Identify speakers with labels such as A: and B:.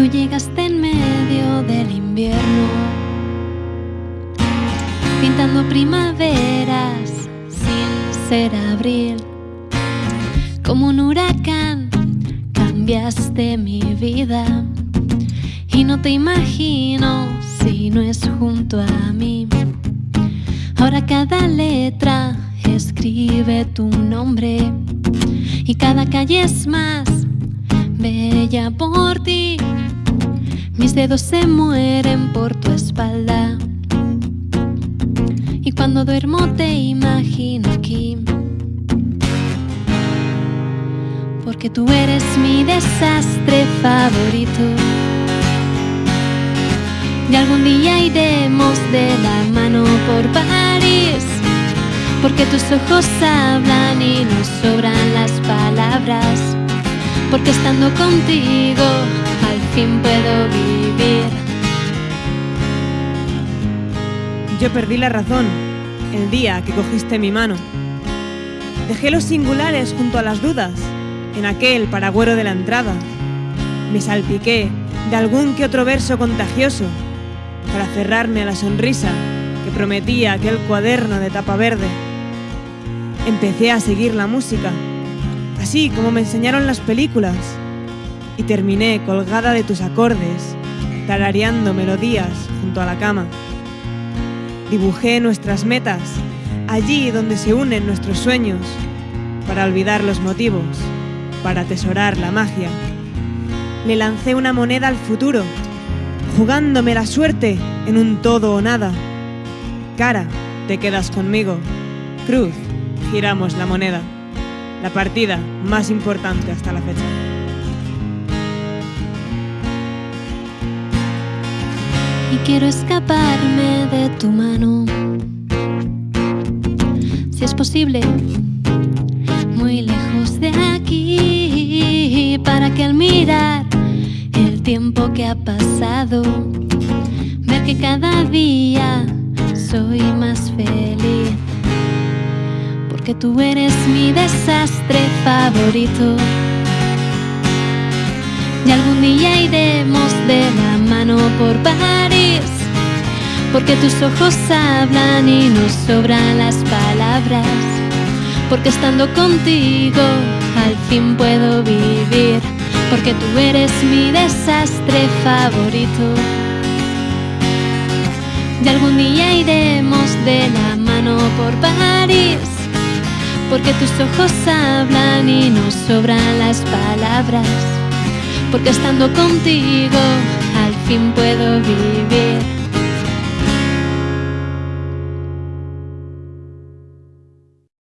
A: Tú llegaste en medio del invierno, pintando primaveras sin ser abril. Como un huracán cambiaste mi vida y no te imagino si no es junto a mí. Ahora cada letra escribe tu nombre y cada calle es más bella por ti. Mis dedos se mueren por tu espalda y cuando duermo te imagino aquí. Porque tú eres mi desastre favorito. Y algún día iremos de la mano por París, porque tus ojos hablan y nos sobran las palabras, porque estando contigo fin puedo vivir.
B: Yo perdí la razón el día que cogiste mi mano. Dejé los singulares junto a las dudas en aquel paragüero de la entrada. Me salpiqué de algún que otro verso contagioso para cerrarme a la sonrisa que prometía aquel cuaderno de tapa verde. Empecé a seguir la música, así como me enseñaron las películas, y terminé colgada de tus acordes, tarareando melodías junto a la cama. Dibujé nuestras metas, allí donde se unen nuestros sueños, para olvidar los motivos, para atesorar la magia. Le lancé una moneda al futuro, jugándome la suerte en un todo o nada. Cara, te quedas conmigo. Cruz, giramos la moneda. La partida más importante hasta la fecha.
A: Quiero escaparme de tu mano. Si es posible, muy lejos de aquí, para que al mirar el tiempo que ha pasado, ver que cada día soy más feliz. Porque tú eres mi desastre favorito. Y algún día iremos de la mano por París, porque tus ojos hablan y nos sobran las palabras, porque estando contigo al fin puedo vivir, porque tú eres mi desastre favorito. Y algún día iremos de la mano por París, porque tus ojos hablan y nos sobran las palabras porque estando contigo al fin puedo vivir.